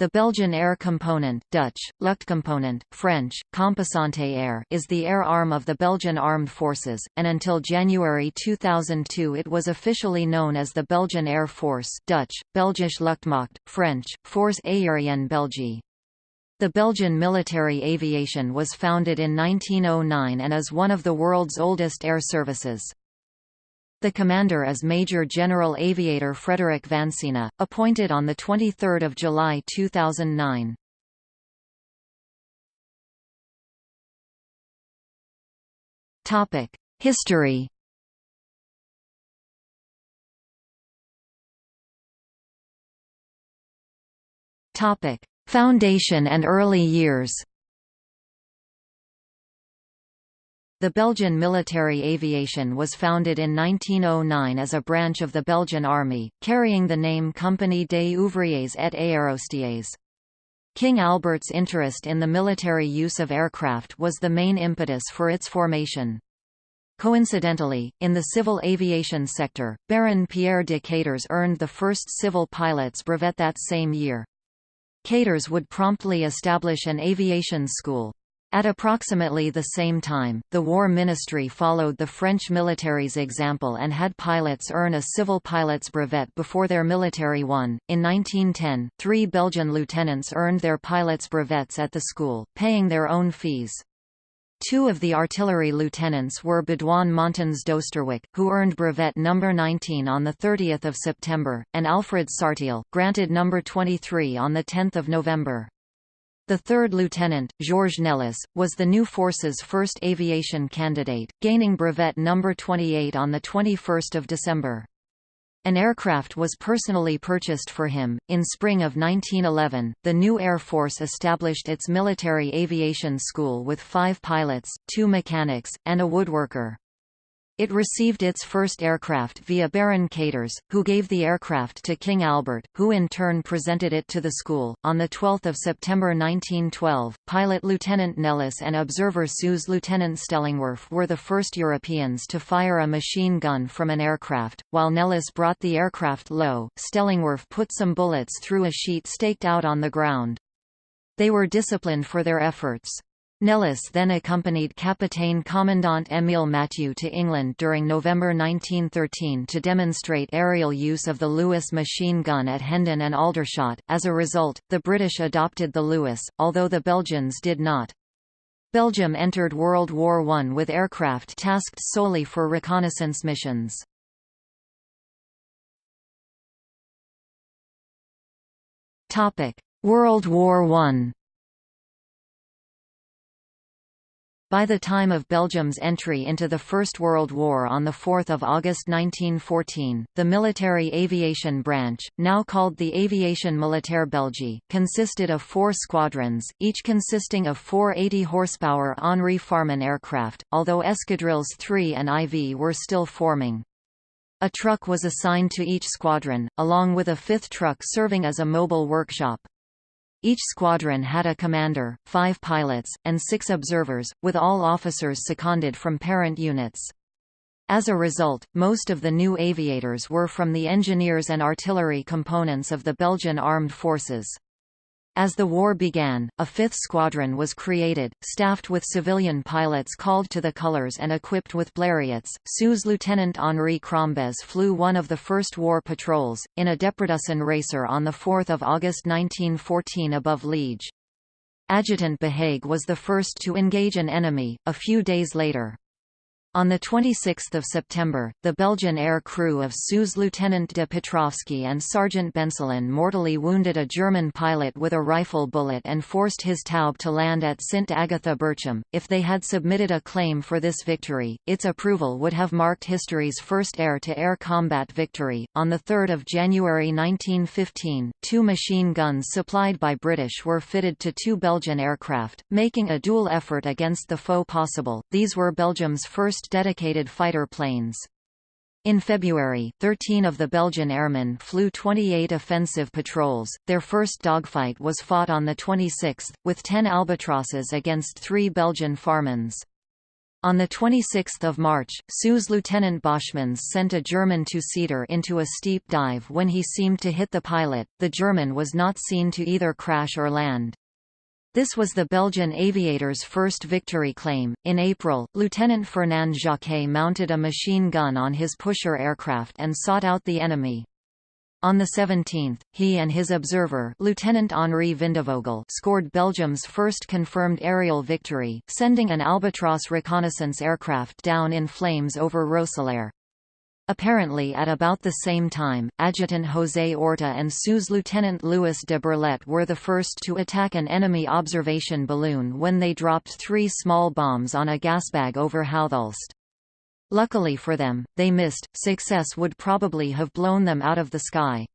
The Belgian Air Component Dutch, Luchtcomponent, French, Composante Air is the air arm of the Belgian Armed Forces, and until January 2002 it was officially known as the Belgian Air Force Dutch, Belgische Luchtmacht, French, Force Aérienne Belgique. The Belgian military aviation was founded in 1909 and is one of the world's oldest air services. The commander is Major General Aviator Frederick Vansina, appointed on 23 July 2009. History Foundation and early years The Belgian military aviation was founded in 1909 as a branch of the Belgian Army, carrying the name Compagnie des Ouvriers et Aérostiers. King Albert's interest in the military use of aircraft was the main impetus for its formation. Coincidentally, in the civil aviation sector, Baron Pierre de Caters earned the first civil pilot's brevet that same year. Caters would promptly establish an aviation school. At approximately the same time, the War Ministry followed the French military's example and had pilots earn a civil pilot's brevet before their military one. In 1910, three Belgian lieutenants earned their pilot's brevets at the school, paying their own fees. Two of the artillery lieutenants were Baudouin Montans d'Oosterwijk, who earned brevet number 19 on 30 September, and Alfred Sartiel, granted number 23 on 10 November. The third lieutenant, Georges Nellis, was the new force's first aviation candidate, gaining brevet number 28 on 21 December. An aircraft was personally purchased for him. In spring of 1911, the new Air Force established its military aviation school with five pilots, two mechanics, and a woodworker. It received its first aircraft via Baron Caters, who gave the aircraft to King Albert, who in turn presented it to the school. On 12 September 1912, pilot Lieutenant Nellis and observer Suze Lieutenant Stellingwerff were the first Europeans to fire a machine gun from an aircraft. While Nellis brought the aircraft low, Stellingwerff put some bullets through a sheet staked out on the ground. They were disciplined for their efforts. Nellis then accompanied Capitaine Commandant Émile Mathieu to England during November 1913 to demonstrate aerial use of the Lewis machine gun at Hendon and Aldershot. As a result, the British adopted the Lewis, although the Belgians did not. Belgium entered World War I with aircraft tasked solely for reconnaissance missions. World War I By the time of Belgium's entry into the First World War on 4 August 1914, the military aviation branch, now called the Aviation Militaire Belgique, consisted of four squadrons, each consisting of four 80-horsepower Henri Farman aircraft, although escadrilles 3 and IV were still forming. A truck was assigned to each squadron, along with a fifth truck serving as a mobile workshop. Each squadron had a commander, five pilots, and six observers, with all officers seconded from parent units. As a result, most of the new aviators were from the engineers and artillery components of the Belgian armed forces. As the war began, a fifth squadron was created, staffed with civilian pilots called to the colors and equipped with Blériots. Suze Lieutenant Henri Crombez flew one of the first war patrols, in a Deperdussin racer on 4 August 1914 above Liege. Adjutant Behague was the first to engage an enemy, a few days later. On 26 September, the Belgian air crew of Suze Lieutenant de Petrovsky and Sergeant Benselin mortally wounded a German pilot with a rifle bullet and forced his Taube to land at St. Agatha Berchem. If they had submitted a claim for this victory, its approval would have marked history's first air-to-air -air combat victory. On 3 January 1915, two machine guns supplied by British were fitted to two Belgian aircraft, making a dual effort against the foe possible. These were Belgium's first dedicated fighter planes. In February, 13 of the Belgian airmen flew 28 offensive patrols. Their first dogfight was fought on the 26th, with 10 albatrosses against three Belgian Farmans. On 26 March, Suez Lieutenant Boschmans sent a German two-seater into a steep dive when he seemed to hit the pilot, the German was not seen to either crash or land. This was the Belgian aviator's first victory claim. In April, Lieutenant Fernand Jacquet mounted a machine gun on his pusher aircraft and sought out the enemy. On the 17th, he and his observer Lieutenant Henri Vindevogel scored Belgium's first confirmed aerial victory, sending an Albatros reconnaissance aircraft down in flames over Roeselare. Apparently at about the same time, Adjutant José Orta and Suez Lieutenant Louis de Berlet were the first to attack an enemy observation balloon when they dropped three small bombs on a gasbag over Houthulst. Luckily for them, they missed, success would probably have blown them out of the sky.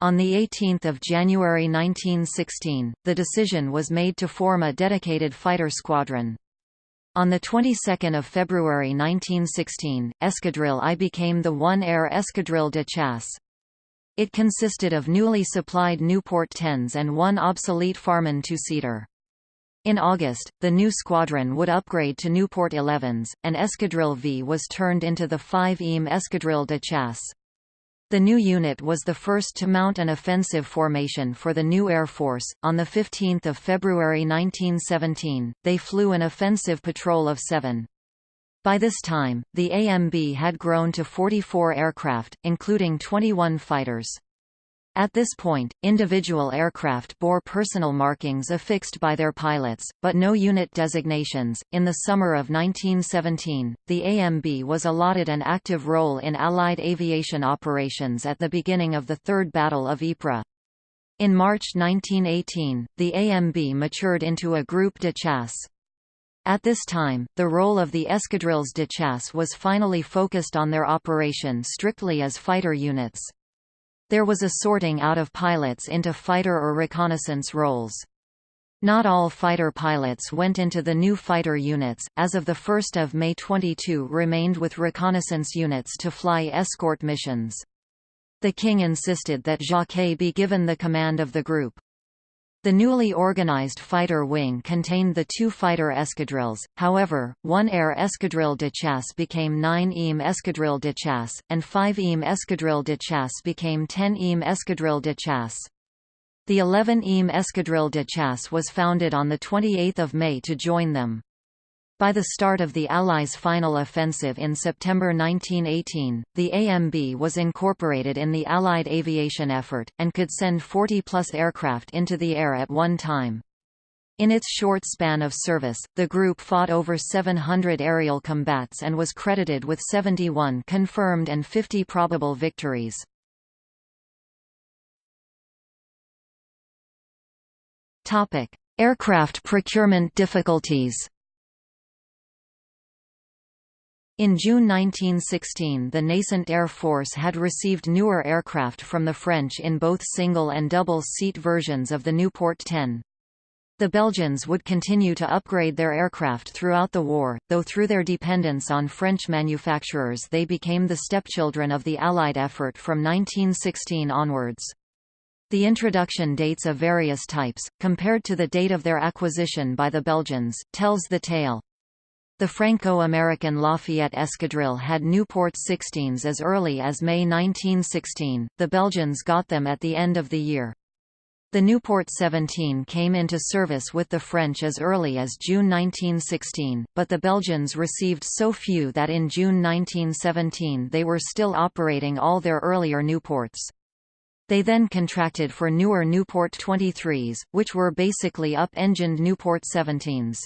On 18 January 1916, the decision was made to form a dedicated fighter squadron. On the 22nd of February 1916, Escadrille I became the One Air Escadrille de Chasse. It consisted of newly supplied Nieuport 10s and one obsolete Farman two-seater. In August, the new squadron would upgrade to Nieuport 11s, and Escadrille V was turned into the 5 EAM Escadrille de Chasse. The new unit was the first to mount an offensive formation for the new Air Force. On 15 February 1917, they flew an offensive patrol of seven. By this time, the AMB had grown to 44 aircraft, including 21 fighters. At this point, individual aircraft bore personal markings affixed by their pilots, but no unit designations. In the summer of 1917, the AMB was allotted an active role in Allied aviation operations at the beginning of the Third Battle of Ypres. In March 1918, the AMB matured into a groupe de chasse. At this time, the role of the escadrilles de chasse was finally focused on their operation strictly as fighter units. There was a sorting out of pilots into fighter or reconnaissance roles. Not all fighter pilots went into the new fighter units, as of 1 May 22 remained with reconnaissance units to fly escort missions. The king insisted that Jacquet be given the command of the group. The newly organized fighter wing contained the two fighter escadrilles, however, one air escadrille de chasse became 9 EAM escadrille de chasse, and 5 EAM escadrille de chasse became 10 EAM escadrille de chasse. The 11 EAM escadrille de chasse was founded on 28 May to join them. By the start of the Allies' final offensive in September 1918, the AMB was incorporated in the Allied aviation effort, and could send 40-plus aircraft into the air at one time. In its short span of service, the group fought over 700 aerial combats and was credited with 71 confirmed and 50 probable victories. Aircraft procurement difficulties In June 1916 the nascent Air Force had received newer aircraft from the French in both single and double-seat versions of the Nieuport 10. The Belgians would continue to upgrade their aircraft throughout the war, though through their dependence on French manufacturers they became the stepchildren of the Allied effort from 1916 onwards. The introduction dates of various types, compared to the date of their acquisition by the Belgians, tells the tale. The Franco-American Lafayette Escadrille had Nieuport 16s as early as May 1916, the Belgians got them at the end of the year. The Nieuport 17 came into service with the French as early as June 1916, but the Belgians received so few that in June 1917 they were still operating all their earlier Nieuports. They then contracted for newer Nieuport 23s, which were basically up-engined Nieuport 17s.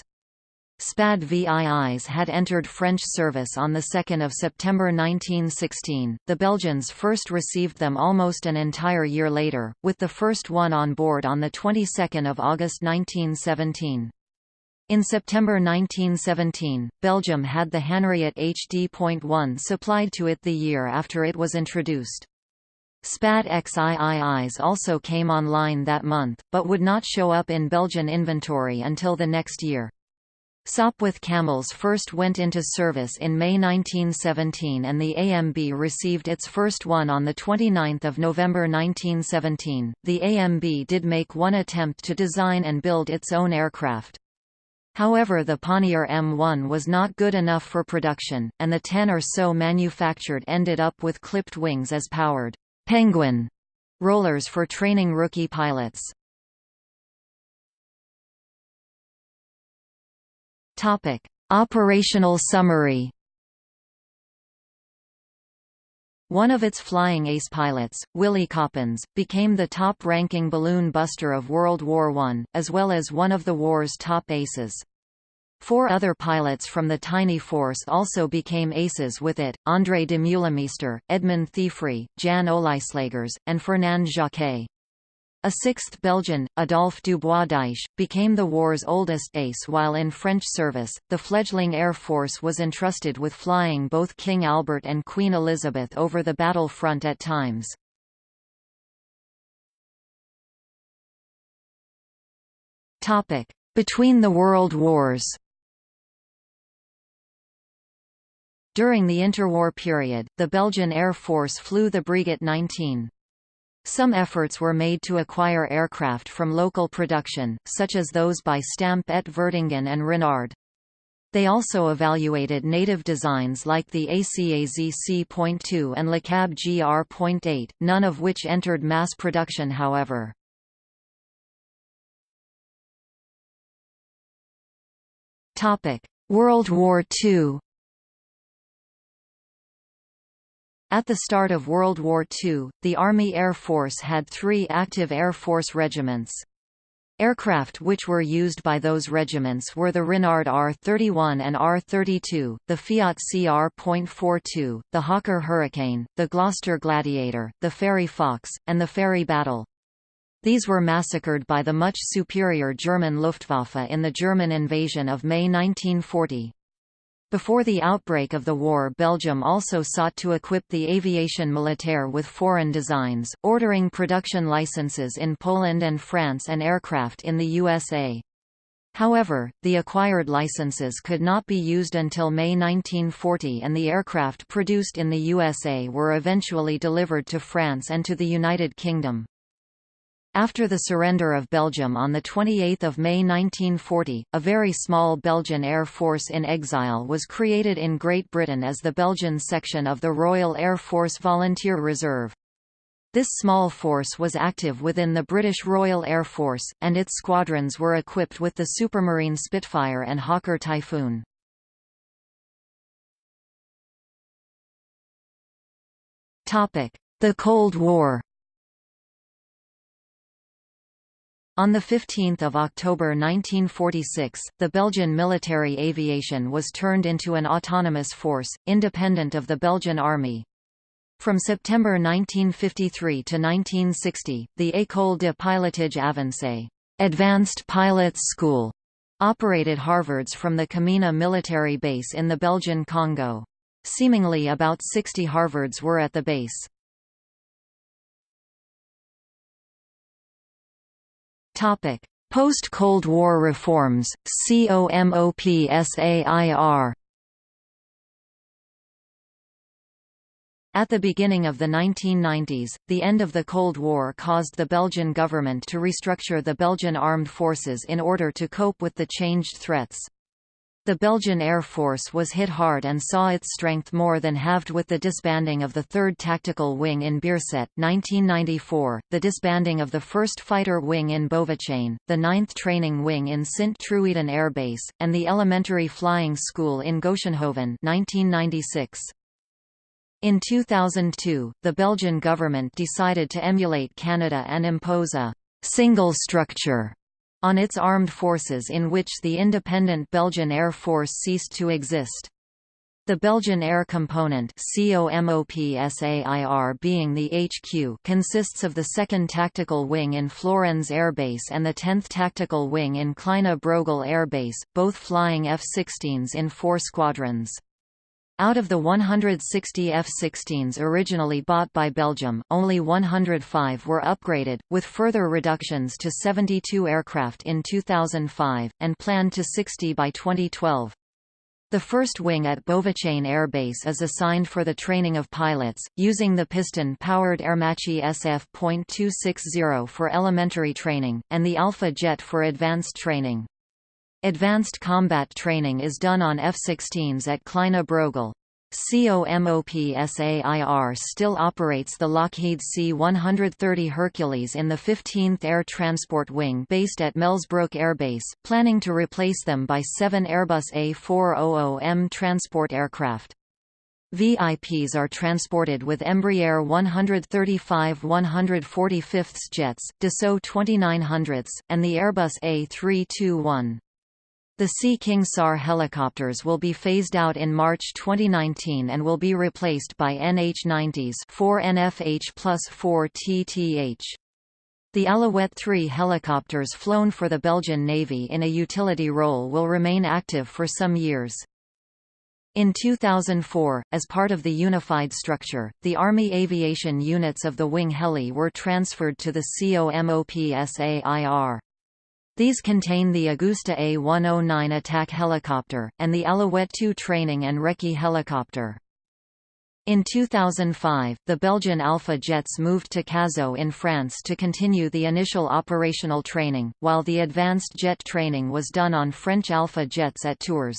SPAD VIIs had entered French service on 2 September 1916, the Belgians first received them almost an entire year later, with the first one on board on the 22nd of August 1917. In September 1917, Belgium had the Hanriot HD.1 supplied to it the year after it was introduced. SPAD XIIIs also came online that month, but would not show up in Belgian inventory until the next year. Sopwith Camels first went into service in May 1917 and the AMB received its first one on 29 November 1917. The AMB did make one attempt to design and build its own aircraft. However the Ponnier M1 was not good enough for production, and the ten or so manufactured ended up with clipped wings as powered «Penguin» rollers for training rookie pilots. Operational summary One of its flying ace pilots, Willy Coppens, became the top-ranking balloon buster of World War I, as well as one of the war's top aces. Four other pilots from the tiny force also became aces with it, André de Meulemeester, Edmund Thieffry, Jan Olijslegers, and Fernand Jacquet. A sixth Belgian, Adolphe Dubois-D'Eiche, became the war's oldest ace while in French service. The fledgling Air Force was entrusted with flying both King Albert and Queen Elizabeth over the battle front at times. Between the World Wars During the interwar period, the Belgian Air Force flew the Breguet 19. Some efforts were made to acquire aircraft from local production, such as those by Stampe et Vertongen and Renard. They also evaluated native designs like the ACAZ C.2 and LeCab GR.8, none of which entered mass production however. World War II At the start of World War II, the Army Air Force had three active Air Force regiments. Aircraft which were used by those regiments were the Renard R-31 and R-32, the Fiat CR.42, the Hawker Hurricane, the Gloster Gladiator, the Fairey Fox, and the Fairey Battle. These were massacred by the much superior German Luftwaffe in the German invasion of May 1940. Before the outbreak of the war Belgium also sought to equip the aviation militaire with foreign designs, ordering production licenses in Poland and France and aircraft in the USA. However, the acquired licenses could not be used until May 1940 and the aircraft produced in the USA were eventually delivered to France and to the United Kingdom. After the surrender of Belgium on 28 May 1940, a very small Belgian Air Force in exile was created in Great Britain as the Belgian section of the Royal Air Force Volunteer Reserve. This small force was active within the British Royal Air Force, and its squadrons were equipped with the Supermarine Spitfire and Hawker Typhoon. The Cold War On 15 October 1946, the Belgian military aviation was turned into an autonomous force, independent of the Belgian army. From September 1953 to 1960, the École de pilotage avancé Advanced Pilots School operated Harvards from the Kamina military base in the Belgian Congo. Seemingly about 60 Harvards were at the base. Post-Cold War reforms, COMOPSAIR At the beginning of the 1990s, the end of the Cold War caused the Belgian government to restructure the Belgian armed forces in order to cope with the changed threats. The Belgian Air Force was hit hard and saw its strength more than halved with the disbanding of the 3rd Tactical Wing in Bierset 1994, the disbanding of the 1st Fighter Wing in Beauvechain, the 9th Training Wing in Sint-Truiden Air Base, and the Elementary Flying School in Goetsenhoven 1996. In 2002, the Belgian government decided to emulate Canada and impose a «single structure» on its armed forces in which the independent Belgian Air Force ceased to exist. The Belgian Air Component being the HQ consists of the 2nd Tactical Wing in Florennes Air Base and the 10th Tactical Wing in Kleine Brogel Air Base, both flying F-16s in four squadrons. Out of the 160 F-16s originally bought by Belgium, only 105 were upgraded, with further reductions to 72 aircraft in 2005, and planned to 60 by 2012. The first wing at Beauvechain Air Base is assigned for the training of pilots, using the piston-powered Aermacchi SF.260 for elementary training, and the Alpha jet for advanced training. Advanced combat training is done on F-16s at Kleine Brogel. COMOPSAIR still operates the Lockheed C-130 Hercules in the 15th Air Transport Wing based at Melsbrook Air Base, planning to replace them by seven Airbus A400M transport aircraft. VIPs are transported with Embraer 135 145 jets, Dassault 2900s, and the Airbus A321. The Sea King SAR helicopters will be phased out in March 2019 and will be replaced by NH-90s 4 NFH plus 4 TTH. The Alouette 3 helicopters flown for the Belgian Navy in a utility role will remain active for some years. In 2004, as part of the unified structure, the Army aviation units of the Wing Heli were transferred to the COMOPSAIR. These contain the Agusta A-109 attack helicopter, and the Alouette 2 training and recce helicopter. In 2005, the Belgian Alpha jets moved to Cazaux in France to continue the initial operational training, while the advanced jet training was done on French Alpha jets at Tours.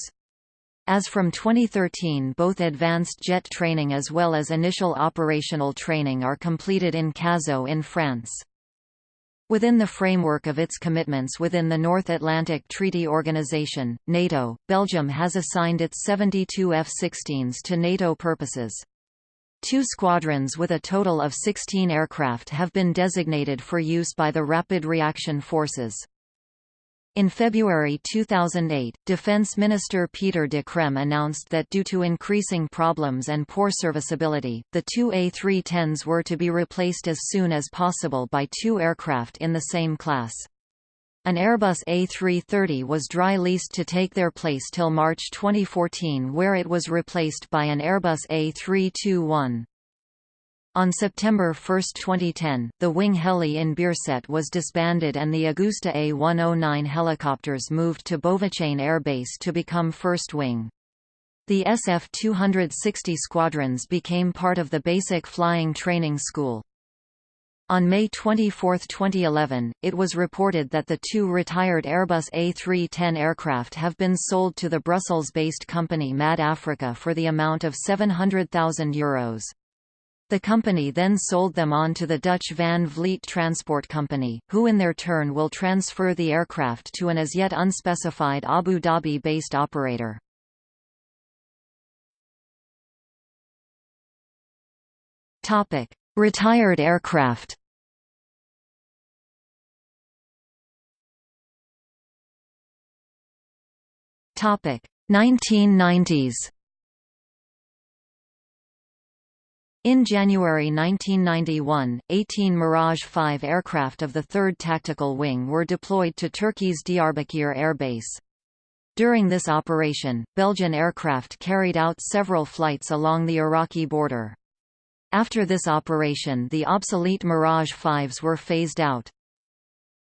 As from 2013 both advanced jet training as well as initial operational training are completed in Cazaux in France. Within the framework of its commitments within the North Atlantic Treaty Organization, NATO, Belgium has assigned its 72 F-16s to NATO purposes. Two squadrons with a total of 16 aircraft have been designated for use by the Rapid Reaction Forces. In February 2008, Defense Minister Peter de Crème announced that due to increasing problems and poor serviceability, the two A310s were to be replaced as soon as possible by two aircraft in the same class. An Airbus A330 was dry leased to take their place till March 2014 where it was replaced by an Airbus A321. On September 1, 2010, the Wing Heli in Bierset was disbanded and the Agusta A-109 helicopters moved to Beauvechain Air Base to become First Wing. The SF-260 squadrons became part of the Basic Flying Training School. On May 24, 2011, it was reported that the two retired Airbus A310 aircraft have been sold to the Brussels-based company MAD Africa for the amount of €700,000. The company then sold them on to the Dutch Van Vliet Transport Company, who in their turn will transfer the aircraft to an as yet unspecified Abu Dhabi-based operator. Retired aircraft Topic 1990s In January 1991, 18 Mirage 5 aircraft of the 3rd Tactical Wing were deployed to Turkey's Diyarbakir Air Base. During this operation, Belgian aircraft carried out several flights along the Iraqi border. After this operation the obsolete Mirage 5s were phased out.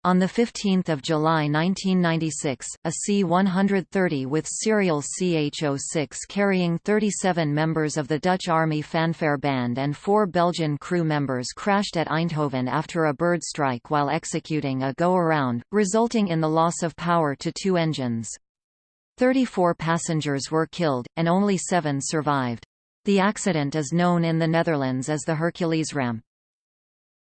On 15 July 1996, a C-130 with serial CH-06 carrying 37 members of the Dutch Army Fanfare Band and four Belgian crew members crashed at Eindhoven after a bird strike while executing a go-around, resulting in the loss of power to two engines. 34 passengers were killed, and only seven survived. The accident is known in the Netherlands as the Hercules ramp.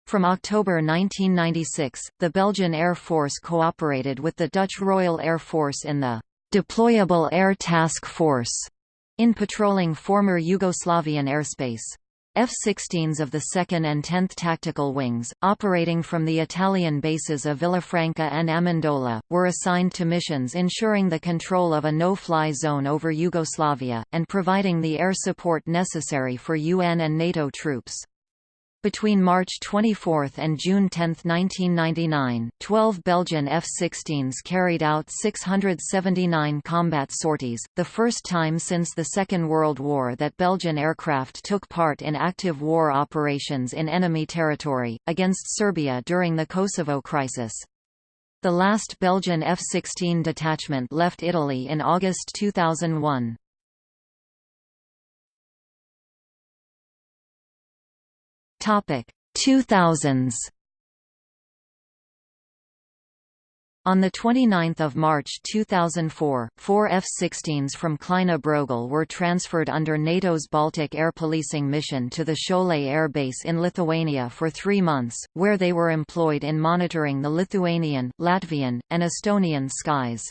From October 1996, the Belgian Air Force cooperated with the Dutch Royal Air Force in the Deployable Air Task Force in patrolling former Yugoslavian airspace. F-16s of the 2nd and 10th Tactical Wings, operating from the Italian bases of Villafranca and Amendola, were assigned to missions ensuring the control of a no-fly zone over Yugoslavia, and providing the air support necessary for UN and NATO troops. Between March 24 and June 10, 1999, 12 Belgian F-16s carried out 679 combat sorties, the first time since the Second World War that Belgian aircraft took part in active war operations in enemy territory, against Serbia during the Kosovo crisis. The last Belgian F-16 detachment left Italy in August 2001. Topic 2000s On 29 March 2004, four F-16s from Kleine Brogel were transferred under NATO's Baltic Air Policing Mission to the Šiauliai Air Base in Lithuania for three months, where they were employed in monitoring the Lithuanian, Latvian, and Estonian skies.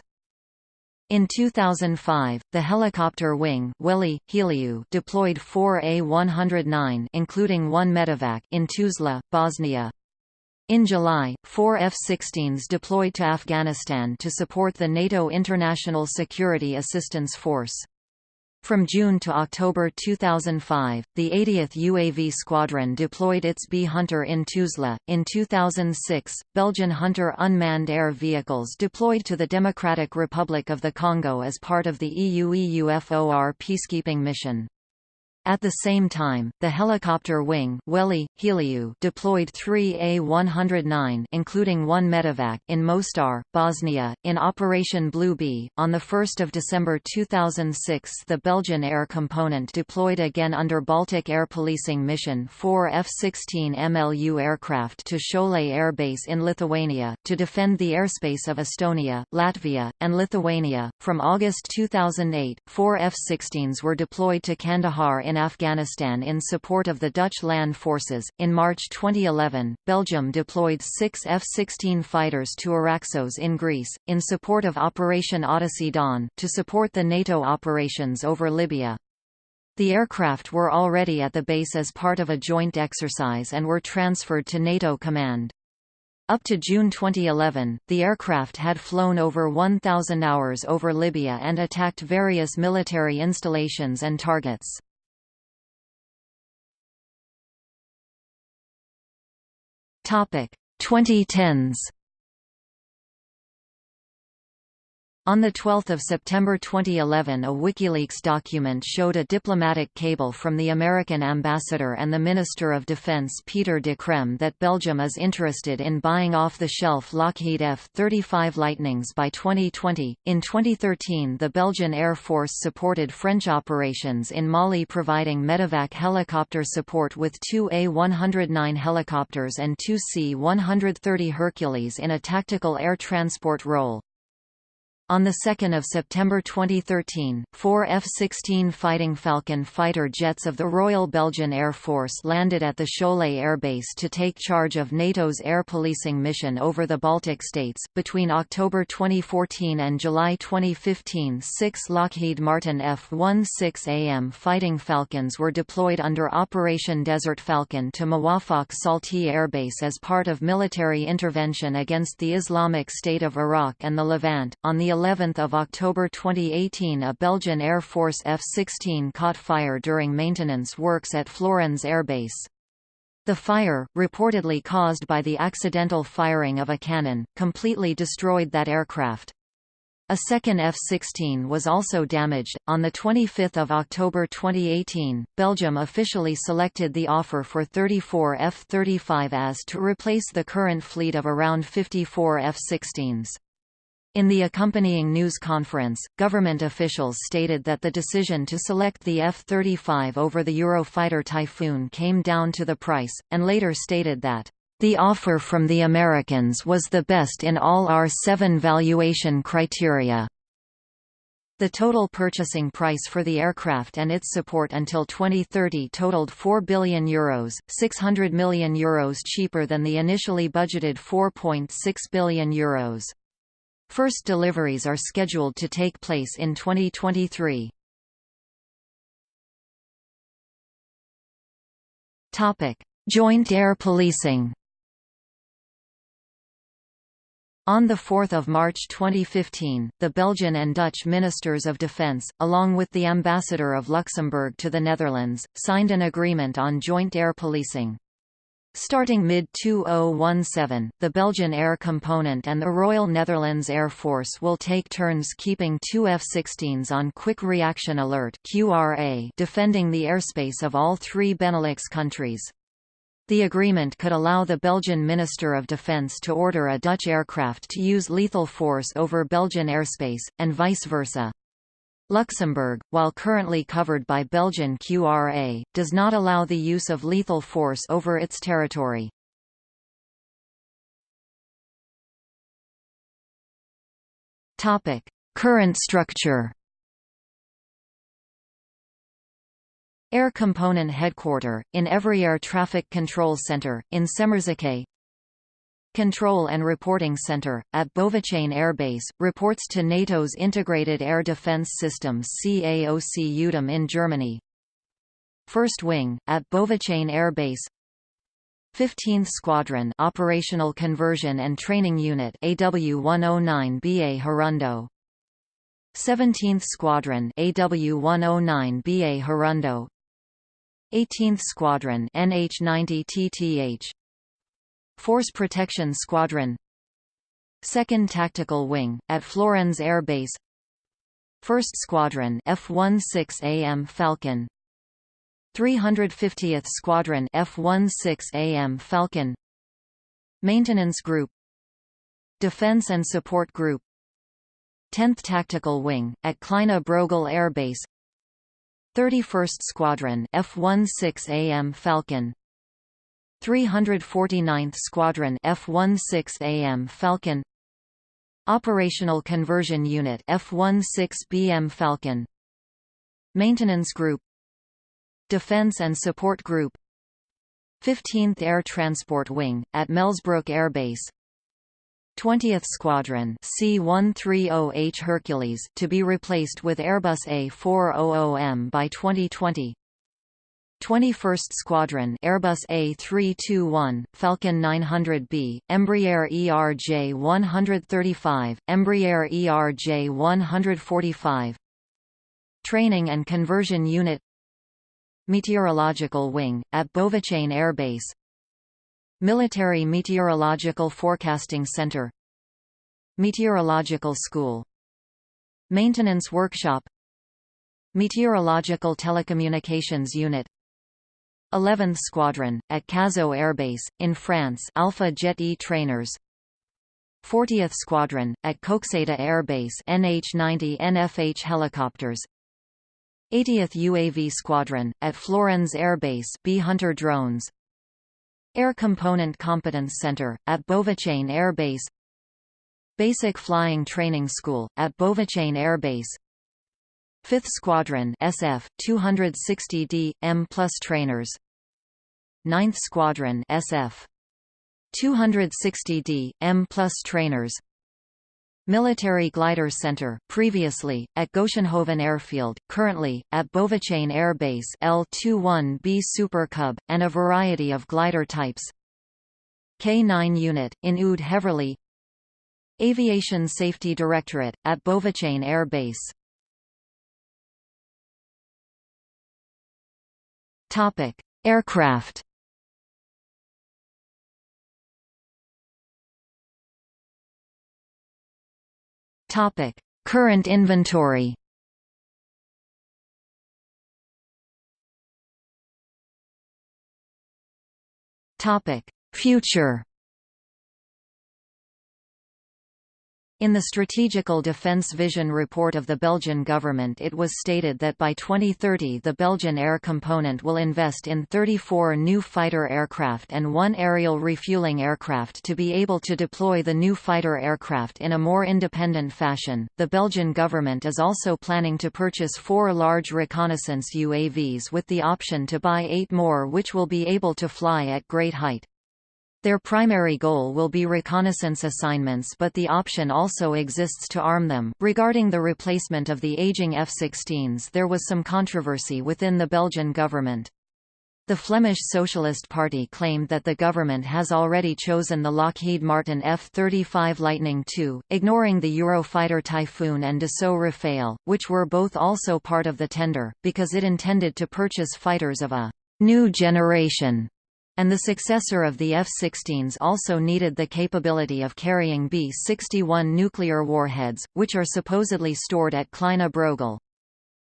In 2005, the helicopter wing Veli, Heliu deployed four A-109 including one medevac in Tuzla, Bosnia. In July, four F-16s deployed to Afghanistan to support the NATO International Security Assistance Force. From June to October 2005, the 80th UAV Squadron deployed its B Hunter in Tuzla. In 2006, Belgian Hunter unmanned air vehicles deployed to the Democratic Republic of the Congo as part of the EU-EUFOR peacekeeping mission. At the same time, the helicopter wing Heliu deployed three A-109 including one medevac in Mostar, Bosnia, in Operation Blue Bee. On 1 December 2006 the Belgian air component deployed again under Baltic Air Policing Mission four F-16 MLU aircraft to Šiauliai Air Base in Lithuania, to defend the airspace of Estonia, Latvia, and Lithuania. From August 2008, four F-16s were deployed to Kandahar in in Afghanistan in support of the Dutch land forces. In March 2011, Belgium deployed six F-16 fighters to Araxos in Greece, in support of Operation Odyssey Dawn, to support the NATO operations over Libya. The aircraft were already at the base as part of a joint exercise and were transferred to NATO command. Up to June 2011, the aircraft had flown over 1,000 hours over Libya and attacked various military installations and targets. Topic. 2010s On 12 September 2011 a WikiLeaks document showed a diplomatic cable from the American ambassador and the Minister of Defense Peter de Crème that Belgium is interested in buying off-the-shelf Lockheed F-35 Lightnings by 2020. In 2013 the Belgian Air Force supported French operations in Mali providing medevac helicopter support with two A-109 helicopters and two C-130 Hercules in a tactical air transport role. On 2 September 2013, four F-16 Fighting Falcon fighter jets of the Royal Belgian Air Force landed at the Šiauliai Air Base to take charge of NATO's air policing mission over the Baltic states. Between October 2014 and July 2015, six Lockheed Martin F-16AM Fighting Falcons were deployed under Operation Desert Falcon to Muwafaq Salti Air Base as part of military intervention against the Islamic State of Iraq and the Levant. On the 11 October 2018 a Belgian Air Force F-16 caught fire during maintenance works at Florennes Air Base. The fire, reportedly caused by the accidental firing of a cannon, completely destroyed that aircraft. A second F-16 was also damaged. On the 25th of October 2018, Belgium officially selected the offer for 34 F-35As to replace the current fleet of around 54 F-16s. In the accompanying news conference, government officials stated that the decision to select the F-35 over the Eurofighter Typhoon came down to the price, and later stated that, "...the offer from the Americans was the best in all our seven valuation criteria." The total purchasing price for the aircraft and its support until 2030 totaled €4 billion, Euros, €600 million Euros cheaper than the initially budgeted €4.6 billion. Euros. First deliveries are scheduled to take place in 2023. Topic: Joint air policing. On 4 March 2015, the Belgian and Dutch Ministers of Defence, along with the Ambassador of Luxembourg to the Netherlands, signed an agreement on joint air policing. Starting mid-2017, the Belgian Air Component and the Royal Netherlands Air Force will take turns keeping two F-16s on Quick Reaction Alert QRA defending the airspace of all three Benelux countries. The agreement could allow the Belgian Minister of Defence to order a Dutch aircraft to use lethal force over Belgian airspace, and vice versa. Luxembourg, while currently covered by Belgian QRA, does not allow the use of lethal force over its territory. Topic: Current structure. Air Component Headquarter, in Air Traffic Control Center, in Semmerzake Control and Reporting Center, at Beauvechain Air Base, reports to NATO's Integrated Air Defense Systems CAOC UTM in Germany. First Wing, at Beauvechain Air Base. 15th Squadron Operational Conversion and Training Unit AW109BA Hirundo 17th Squadron AW109BA Hirundo 18th Squadron NH90TTH Force Protection Squadron. 2nd Tactical Wing, at Florennes Air Base. 1st Squadron F-16AM Falcon. 350th Squadron F-16AM Falcon. Maintenance Group. Defense and Support Group. 10th Tactical Wing, at Kleine Brogel Air Base. 31st Squadron F-16AM Falcon 349th Squadron F-16AM Falcon Operational Conversion Unit F-16BM Falcon Maintenance Group Defense and Support Group 15th Air Transport Wing, at Melsbrook Air Base 20th Squadron C-130H Hercules to be replaced with Airbus A400M by 2020 21st Squadron Airbus A321, Falcon 900B, Embraer ERJ-135, Embraer ERJ-145 Training and Conversion Unit Meteorological Wing, at Beauvechain Air Base. Military Meteorological Forecasting Center. Meteorological School. Maintenance Workshop. Meteorological Telecommunications Unit 11th Squadron, at Cazaux Air Base, in France. Alpha Jet E trainers. 40th Squadron, at Koksijde Air Base NH-90 NFH helicopters. 80th UAV Squadron, at Florennes Air Base B Hunter drones. Air Component Competence Center, at Beauvechain Air Base. Basic Flying Training School, at Beauvechain Air Base. 5th Squadron SF, 260D, M plus trainers 9th Squadron SF 260D, M plus trainers. Military Glider Center, previously, at Goetsenhoven Airfield, currently, at Beauvechain Air Base L-21B Super Cub, and a variety of glider types. K-9 Unit, in Oud Heverlee Aviation Safety Directorate, at Beauvechain Air Base. Aircraft Topic: Current inventory. Topic: Future. In the Strategical Defence Vision report of the Belgian government it was stated that by 2030 the Belgian air component will invest in 34 new fighter aircraft and one aerial refueling aircraft to be able to deploy the new fighter aircraft in a more independent fashion. The Belgian government is also planning to purchase four large reconnaissance UAVs with the option to buy eight more which will be able to fly at great height. Their primary goal will be reconnaissance assignments but the option also exists to arm them. Regarding the replacement of the aging F-16s there was some controversy within the Belgian government. The Flemish Socialist Party claimed that the government has already chosen the Lockheed Martin F-35 Lightning II, ignoring the Eurofighter Typhoon and Dassault Rafale, which were both also part of the tender, because it intended to purchase fighters of a new generation and the successor of the F-16s also needed the capability of carrying B-61 nuclear warheads, which are supposedly stored at Kleine Brogel.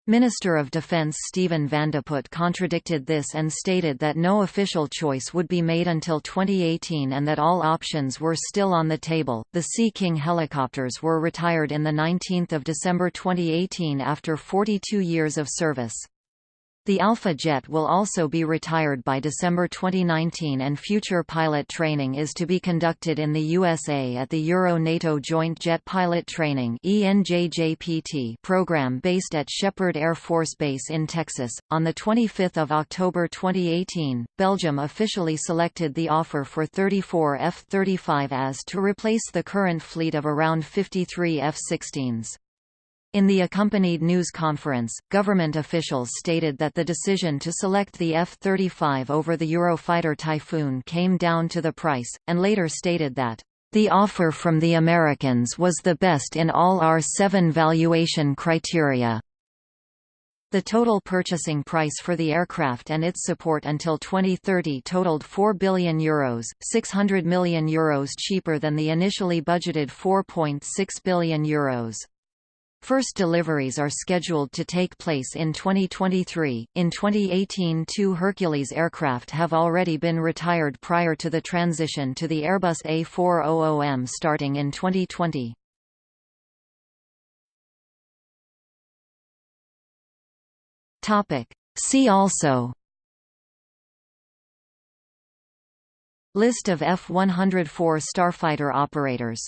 Minister of Defense Stephen Van de Putte contradicted this and stated that no official choice would be made until 2018 and that all options were still on the table. The Sea King helicopters were retired in the 19th of December 2018 after 42 years of service. The Alpha jet will also be retired by December 2019 and future pilot training is to be conducted in the USA at the Euro-NATO Joint Jet Pilot Training program based at Sheppard Air Force Base in Texas. On 25 October 2018, Belgium officially selected the offer for 34 F-35As to replace the current fleet of around 53 F-16s. In the accompanied news conference, government officials stated that the decision to select the F-35 over the Eurofighter Typhoon came down to the price, and later stated that, "...the offer from the Americans was the best in all our seven valuation criteria." The total purchasing price for the aircraft and its support until 2030 totaled €4 billion, Euros, €600 million Euros cheaper than the initially budgeted €4.6 billion. Euros. First deliveries are scheduled to take place in 2023. In 2018, two Hercules aircraft have already been retired prior to the transition to the Airbus A400M starting in 2020. Topic: See also List of F-104 starfighter operators